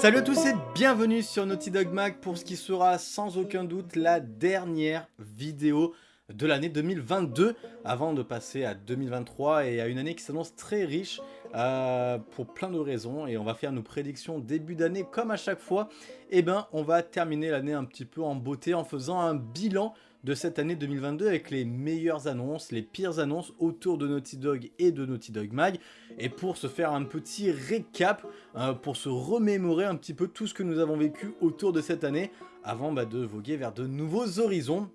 Salut à tous et bienvenue sur Naughty Dog Mag pour ce qui sera sans aucun doute la dernière vidéo de l'année 2022 avant de passer à 2023 et à une année qui s'annonce très riche euh, pour plein de raisons et on va faire nos prédictions début d'année comme à chaque fois. Et eh ben on va terminer l'année un petit peu en beauté en faisant un bilan de cette année 2022 avec les meilleures annonces, les pires annonces autour de Naughty Dog et de Naughty Dog Mag. Et pour se faire un petit récap, euh, pour se remémorer un petit peu tout ce que nous avons vécu autour de cette année, avant bah, de voguer vers de nouveaux horizons.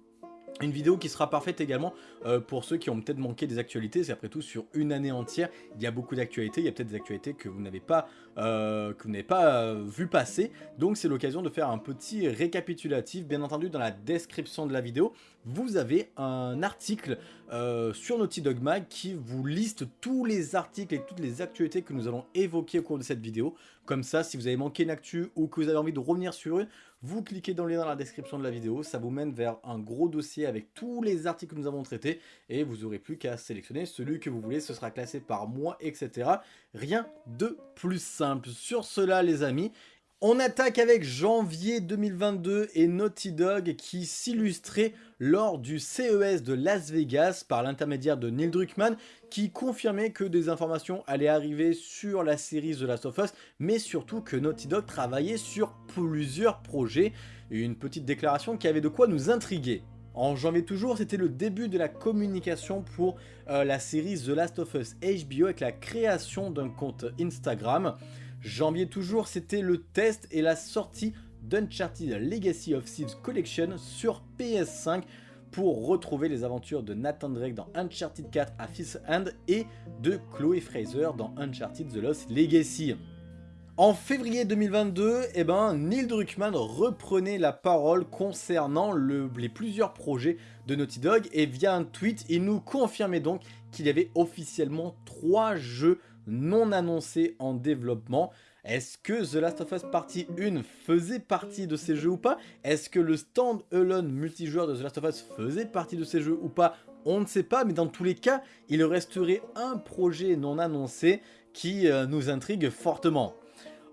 Une vidéo qui sera parfaite également euh, pour ceux qui ont peut-être manqué des actualités, c'est après tout sur une année entière, il y a beaucoup d'actualités, il y a peut-être des actualités que vous n'avez pas, euh, pas euh, vu passer, donc c'est l'occasion de faire un petit récapitulatif, bien entendu dans la description de la vidéo, vous avez un article sur Naughty Dog Mag qui vous liste tous les articles et toutes les actualités que nous allons évoquer au cours de cette vidéo, comme ça si vous avez manqué une actu ou que vous avez envie de revenir sur une, vous cliquez dans le lien dans la description de la vidéo, ça vous mène vers un gros dossier avec tous les articles que nous avons traités et vous n'aurez plus qu'à sélectionner celui que vous voulez, ce sera classé par mois, etc. Rien de plus simple. Sur cela les amis, on attaque avec janvier 2022 et Naughty Dog qui s'illustrait lors du CES de Las Vegas par l'intermédiaire de Neil Druckmann qui confirmait que des informations allaient arriver sur la série The Last of Us mais surtout que Naughty Dog travaillait sur plusieurs projets. Une petite déclaration qui avait de quoi nous intriguer. En janvier toujours, c'était le début de la communication pour euh, la série The Last of Us HBO avec la création d'un compte Instagram. Janvier toujours, c'était le test et la sortie d'Uncharted Legacy of Thieves Collection sur PS5 pour retrouver les aventures de Nathan Drake dans Uncharted 4 à Fifth End et de Chloe Fraser dans Uncharted The Lost Legacy. En février 2022, eh ben, Neil Druckmann reprenait la parole concernant les plusieurs projets de Naughty Dog et via un tweet, il nous confirmait donc qu'il y avait officiellement trois jeux non annoncé en développement. Est-ce que The Last of Us Partie 1 faisait partie de ces jeux ou pas? Est-ce que le stand-alone multijoueur de The Last of Us faisait partie de ces jeux ou pas? On ne sait pas, mais dans tous les cas, il resterait un projet non annoncé qui euh, nous intrigue fortement.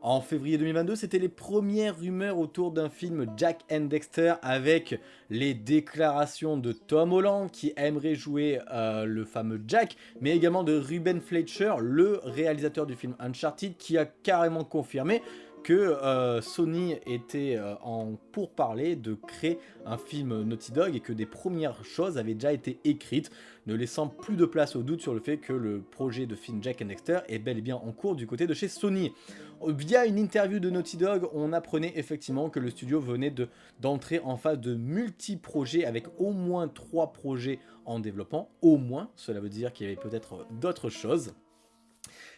En février 2022, c'était les premières rumeurs autour d'un film Jack and Dexter avec les déclarations de Tom Holland qui aimerait jouer euh, le fameux Jack, mais également de Ruben Fletcher, le réalisateur du film Uncharted, qui a carrément confirmé que euh, Sony était euh, en pourparler de créer un film Naughty Dog et que des premières choses avaient déjà été écrites, ne laissant plus de place au doute sur le fait que le projet de film Jack and Dexter est bel et bien en cours du côté de chez Sony. Via une interview de Naughty Dog, on apprenait effectivement que le studio venait d'entrer en phase de multi-projets avec au moins trois projets en développement, au moins, cela veut dire qu'il y avait peut-être d'autres choses.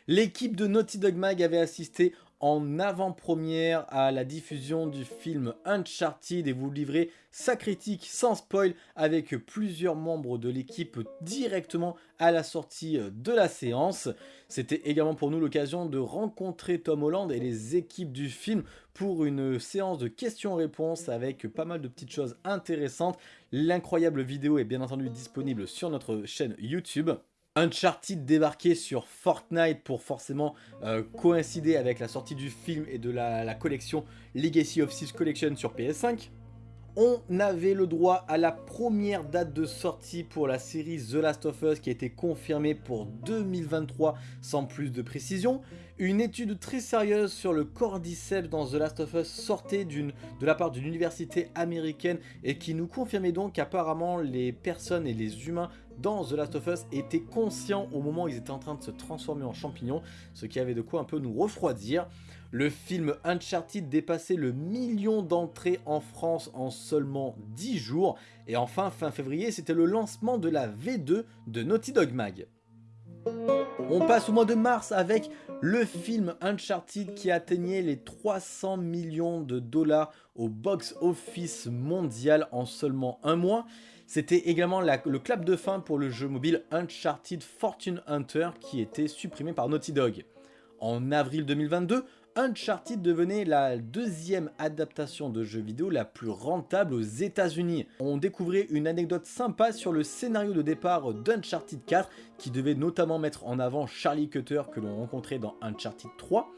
L'équipe de Naughty Dog Mag avait assisté en avant-première à la diffusion du film Uncharted et vous livrez sa critique sans spoil avec plusieurs membres de l'équipe directement à la sortie de la séance. C'était également pour nous l'occasion de rencontrer Tom Holland et les équipes du film pour une séance de questions-réponses avec pas mal de petites choses intéressantes. L'incroyable vidéo est bien entendu disponible sur notre chaîne YouTube. Uncharted débarqué sur Fortnite pour forcément euh, coïncider avec la sortie du film et de la, collection Legacy of Thieves Collection sur PS5. On avait le droit à la première date de sortie pour la série The Last of Us qui a été confirmée pour 2023 sans plus de précision. Une étude très sérieuse sur le cordyceps dans The Last of Us sortait de la part d'une université américaine et qui nous confirmait donc qu'apparemment les personnes et les humains dans The Last of Us étaient conscients au moment où ils étaient en train de se transformer en champignons, ce qui avait de quoi un peu nous refroidir. Le film Uncharted dépassait le million d'entrées en France en seulement 10 jours. Et enfin, fin février, c'était le lancement de la V2 de Naughty Dog Mag. On passe au mois de mars avec le film Uncharted qui atteignait les 300 millions de dollars au box-office mondial en seulement un mois. C'était également le clap de fin pour le jeu mobile Uncharted Fortune Hunter qui était supprimé par Naughty Dog. En avril 2022, Uncharted devenait la deuxième adaptation de jeu vidéo la plus rentable aux états unis On découvrait une anecdote sympa sur le scénario de départ d'Uncharted 4 qui devait notamment mettre en avant Charlie Cutter que l'on rencontrait dans Uncharted 3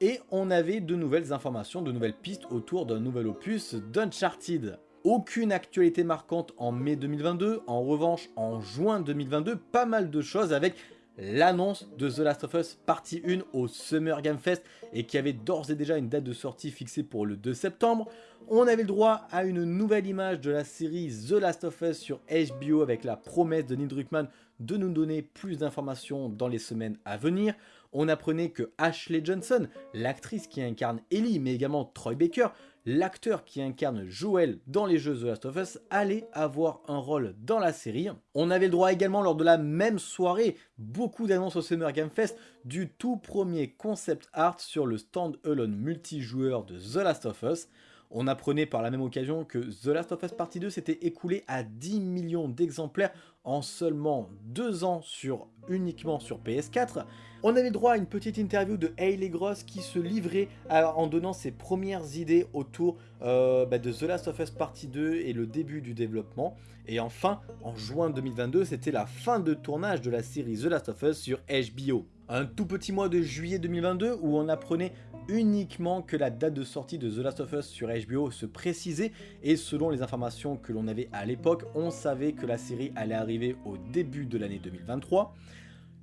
et on avait de nouvelles informations, de nouvelles pistes autour d'un nouvel opus d'Uncharted. Aucune actualité marquante en mai 2022, en revanche en juin 2022, pas mal de choses avec l'annonce de The Last of Us partie 1 au Summer Game Fest et qui avait d'ores et déjà une date de sortie fixée pour le 2 septembre. On avait le droit à une nouvelle image de la série The Last of Us sur HBO avec la promesse de Neil Druckmann de nous donner plus d'informations dans les semaines à venir. On apprenait que Ashley Johnson, l'actrice qui incarne Ellie mais également Troy Baker, l'acteur qui incarne Joel dans les jeux The Last of Us allait avoir un rôle dans la série. On avait le droit également lors de la même soirée, beaucoup d'annonces au Summer Game Fest, du tout premier concept art sur le stand-alone multijoueur de The Last of Us. On apprenait par la même occasion que The Last of Us Partie 2 s'était écoulé à 10 millions d'exemplaires en seulement 2 ans sur, uniquement sur PS4. On avait droit à une petite interview de Hayley Gross qui se livrait en donnant ses premières idées autour euh, bah, de The Last of Us Partie 2 et le début du développement. Et enfin, en juin 2022, c'était la fin de tournage de la série The Last of Us sur HBO. Un tout petit mois de juillet 2022 où on apprenait uniquement que la date de sortie de The Last of Us sur HBO se précisait et selon les informations que l'on avait à l'époque, on savait que la série allait arriver au début de l'année 2023.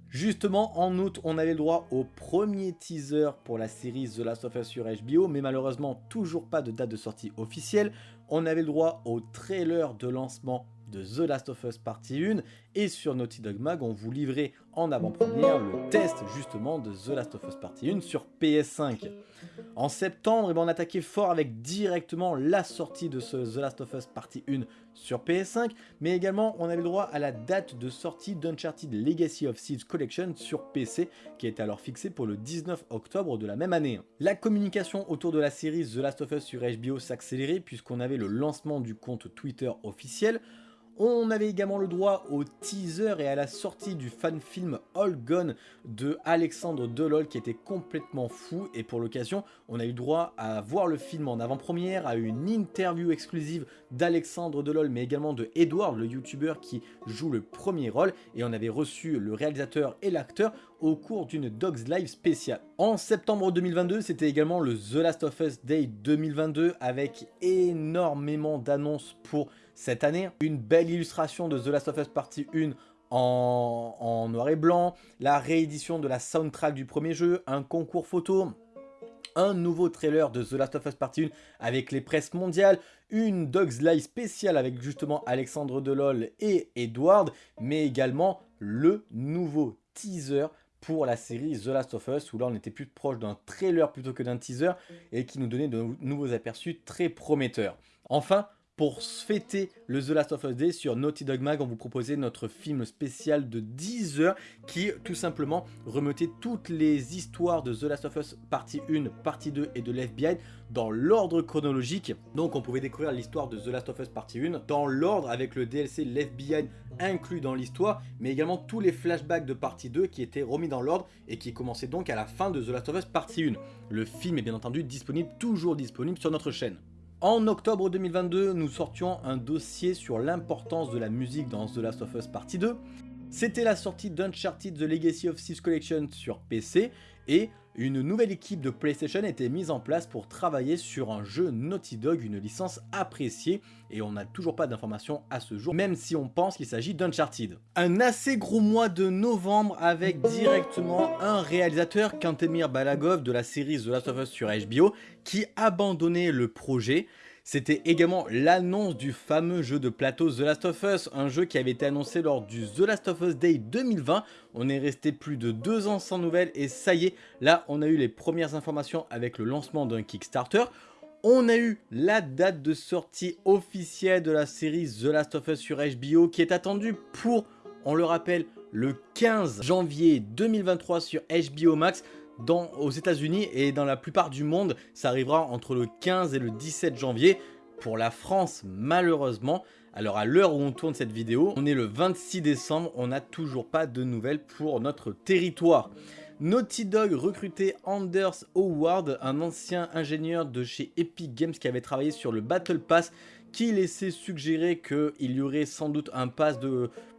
Justement, en août, on avait le droit au premier teaser pour la série The Last of Us sur HBO, mais malheureusement, toujours pas de date de sortie officielle. On avait le droit au trailer de lancement de The Last of Us Partie 1 et sur Naughty Dog Mag on vous livrait en avant-première le test justement de The Last of Us Partie 1 sur PS5. En septembre, eh ben, on attaquait fort avec directement la sortie de ce The Last of Us Partie 1 sur PS5, mais également on avait le droit à la date de sortie d'Uncharted Legacy of Seeds Collection sur PC, qui était alors fixée pour le 19 octobre de la même année. La communication autour de la série The Last of Us sur HBO s'accélérait puisqu'on avait le lancement du compte Twitter officiel, on avait également le droit au teaser et à la sortie du fan film All Gone de Alexandre Delol qui était complètement fou et pour l'occasion on a eu droit à voir le film en avant-première, à une interview exclusive d'Alexandre Delol mais également de Edward le youtubeur qui joue le premier rôle et on avait reçu le réalisateur et l'acteur au cours d'une Dogs Live spéciale. En septembre 2022, c'était également le The Last of Us Day 2022 avec énormément d'annonces pour cette année. Une belle illustration de The Last of Us Partie 1 en, noir et blanc, la réédition de la soundtrack du premier jeu, un concours photo, un nouveau trailer de The Last of Us Partie 1 avec les presses mondiales, une Dogs Live spéciale avec justement Alexandre Delol et Edward, mais également le nouveau teaser pour la série The Last of Us, où là on était plus proche d'un trailer plutôt que d'un teaser, et qui nous donnait de nouveaux aperçus très prometteurs. Enfin, pour fêter le The Last of Us Day sur Naughty Dog Mag, on vous proposait notre film spécial de 10 heures qui tout simplement remettait toutes les histoires de The Last of Us partie 1, partie 2 et de l'FBI dans l'ordre chronologique. Donc on pouvait découvrir l'histoire de The Last of Us partie 1 dans l'ordre avec le DLC l'FBI inclus dans l'histoire, mais également tous les flashbacks de partie 2 qui étaient remis dans l'ordre et qui commençaient donc à la fin de The Last of Us partie 1. Le film est bien entendu disponible, toujours disponible sur notre chaîne. En octobre 2022, nous sortions un dossier sur l'importance de la musique dans The Last of Us Partie 2. C'était la sortie d'Uncharted The Legacy of Thieves Collection sur PC et une nouvelle équipe de PlayStation été mise en place pour travailler sur un jeu Naughty Dog, une licence appréciée, et on n'a toujours pas d'informations à ce jour, même si on pense qu'il s'agit d'Uncharted. Un assez gros mois de novembre avec directement un réalisateur, Kantemir Balagov de la série The Last of Us sur HBO, qui abandonnait le projet, c'était également l'annonce du fameux jeu de plateau The Last of Us, un jeu qui avait été annoncé lors du The Last of Us Day 2020. On est resté plus de deux ans sans nouvelles et ça y est, là on a eu les premières informations avec le lancement d'un Kickstarter. On a eu la date de sortie officielle de la série The Last of Us sur HBO qui est attendue pour, on le rappelle, le 15 janvier 2023 sur HBO Max aux États-Unis et dans la plupart du monde, ça arrivera entre le 15 et le 17 janvier. Pour la France, malheureusement, alors à l'heure où on tourne cette vidéo, on est le 26 décembre, on n'a toujours pas de nouvelles pour notre territoire. Naughty Dog recrutait Anders Howard, un ancien ingénieur de chez Epic Games qui avait travaillé sur le Battle Pass, qui laissait suggérer qu'il y aurait sans doute un pass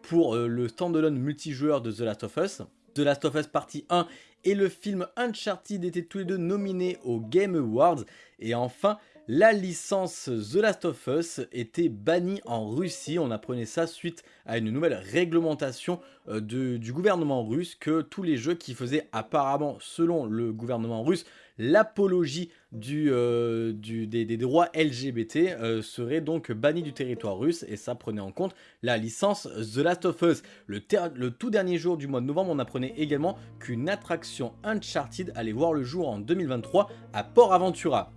pour euh, le standalone multijoueur de The Last of Us. The Last of Us Partie 1 et le film Uncharted étaient tous les deux nominés aux Game Awards. Et enfin, la licence The Last of Us était bannie en Russie. On apprenait ça suite à une nouvelle réglementation euh, du gouvernement russe que tous les jeux qui faisaient apparemment, selon le gouvernement russe, l'apologie euh, des, droits LGBT euh, serait donc banni du territoire russe et ça prenait en compte la licence The Last of Us. Le, le tout dernier jour du mois de novembre, on apprenait également qu'une attraction Uncharted allait voir le jour en 2023 à Port Aventura.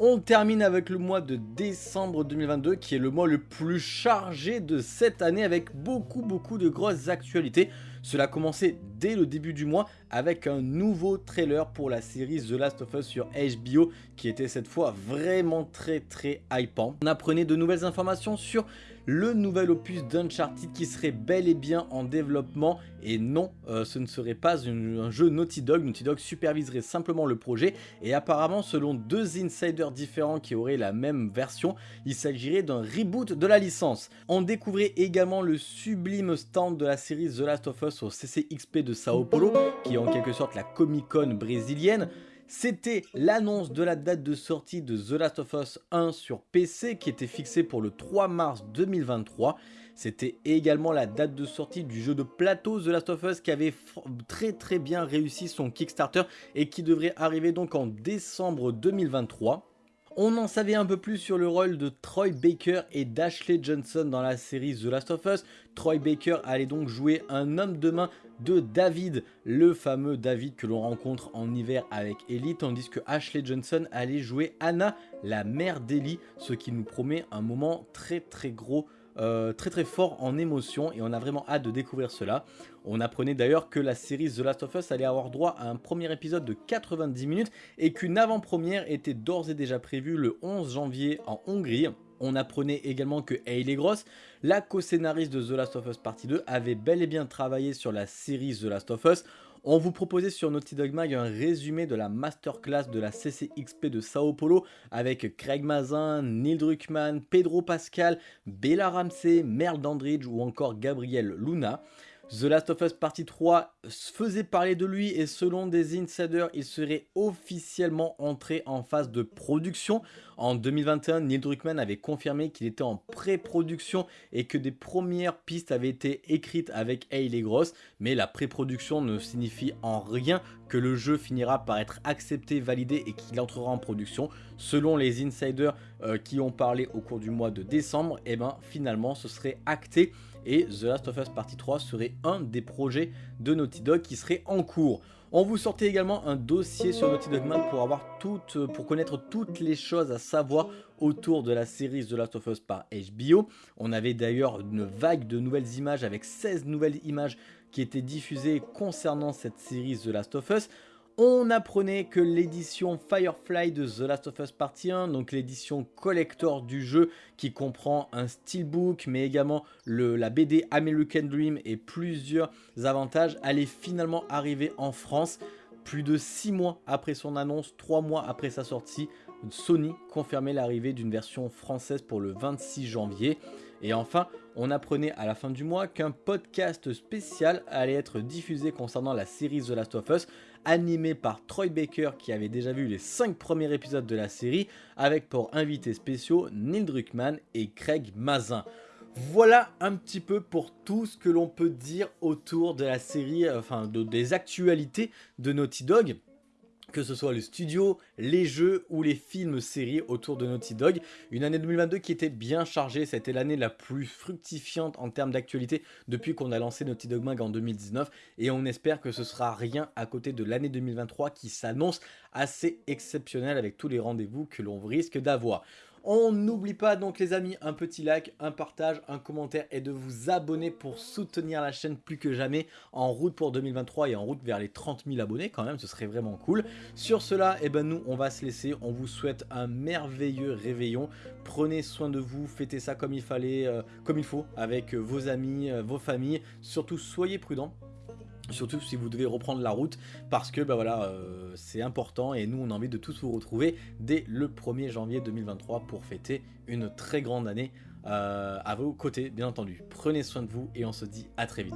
On termine avec le mois de décembre 2022 qui est le mois le plus chargé de cette année avec beaucoup beaucoup de grosses actualités. Cela a commencé dès le début du mois avec un nouveau trailer pour la série The Last of Us sur HBO qui était cette fois vraiment très très hypant. On apprenait de nouvelles informations sur le nouvel opus d'Uncharted qui serait bel et bien en développement et non euh, ce ne serait pas un jeu Naughty Dog, Naughty Dog superviserait simplement le projet et apparemment selon deux insiders différents qui auraient la même version, il s'agirait d'un reboot de la licence. On découvrait également le sublime stand de la série The Last of Us au CCXP de Sao Paulo qui est en quelque sorte la Comic Con brésilienne. C'était l'annonce de la date de sortie de The Last of Us 1 sur PC qui était fixée pour le 3 mars 2023. C'était également la date de sortie du jeu de plateau The Last of Us qui avait très très bien réussi son Kickstarter et qui devrait arriver donc en décembre 2023. On en savait un peu plus sur le rôle de Troy Baker et d'Ashley Johnson dans la série The Last of Us. Troy Baker allait donc jouer un homme de main de David, le fameux David que l'on rencontre en hiver avec Ellie, tandis que Ashley Johnson allait jouer Anna, la mère d'Ellie, ce qui nous promet un moment très très gros euh, très très fort en émotion et on a vraiment hâte de découvrir cela. On apprenait d'ailleurs que la série The Last of Us allait avoir droit à un premier épisode de 90 minutes et qu'une avant-première était d'ores et déjà prévue le 11 janvier en Hongrie. On apprenait également que Hayley Gross, la co-scénariste de The Last of Us Partie 2, avait bel et bien travaillé sur la série The Last of Us. On vous proposait sur Naughty Dog Mag un résumé de la masterclass de la CCXP de Sao Paulo avec Craig Mazin, Neil Druckmann, Pedro Pascal, Bella Ramsey, Merle Dandridge ou encore Gabriel Luna. The Last of Us Partie 3 faisait parler de lui et selon des insiders, il serait officiellement entré en phase de production. En 2021, Neil Druckmann avait confirmé qu'il était en pré-production et que des premières pistes avaient été écrites avec Hayley Gross, mais la pré-production ne signifie en rien que le jeu finira par être accepté, validé et qu'il entrera en production. Selon les insiders euh, qui ont parlé au cours du mois de décembre, et eh ben finalement ce serait acté et The Last of Us Partie 3 serait un des projets de Naughty Dog qui serait en cours. On vous sortait également un dossier sur Naughty Dog Man pour, avoir toutes, pour connaître toutes les choses à savoir autour de la série The Last of Us par HBO. On avait d'ailleurs une vague de nouvelles images avec 16 nouvelles images qui étaient diffusées concernant cette série The Last of Us. On apprenait que l'édition Firefly de The Last of Us Partie 1, donc l'édition collector du jeu qui comprend un steelbook mais également le, la BD American Dream et plusieurs avantages, allait finalement arriver en France plus de 6 mois après son annonce, 3 mois après sa sortie. Sony confirmait l'arrivée d'une version française pour le 26 janvier. Et enfin, on apprenait à la fin du mois qu'un podcast spécial allait être diffusé concernant la série The Last of Us, animé par Troy Baker qui avait déjà vu les 5 premiers épisodes de la série, avec pour invités spéciaux Neil Druckmann et Craig Mazin. Voilà un petit peu pour tout ce que l'on peut dire autour de la série, enfin des actualités de Naughty Dog que ce soit le studio, les jeux ou les films séries autour de Naughty Dog. Une année 2022 qui était bien chargée, c'était l'année la plus fructifiante en termes d'actualité depuis qu'on a lancé Naughty Dog Mag en 2019 et on espère que ce sera rien à côté de l'année 2023 qui s'annonce assez exceptionnelle avec tous les rendez-vous que l'on risque d'avoir. On n'oublie pas donc les amis, un petit like, un partage, un commentaire et de vous abonner pour soutenir la chaîne plus que jamais en route pour 2023 et en route vers les 30 000 abonnés quand même, ce serait vraiment cool. Sur cela, eh ben nous on va se laisser, on vous souhaite un merveilleux réveillon, prenez soin de vous, fêtez ça comme il fallait, euh, comme il faut, avec vos amis, euh, vos familles, surtout soyez prudents. Surtout si vous devez reprendre la route parce que bah voilà euh, c'est important et nous on a envie de tous vous retrouver dès le 1er janvier 2023 pour fêter une très grande année euh, à vos côtés bien entendu. Prenez soin de vous et on se dit à très vite.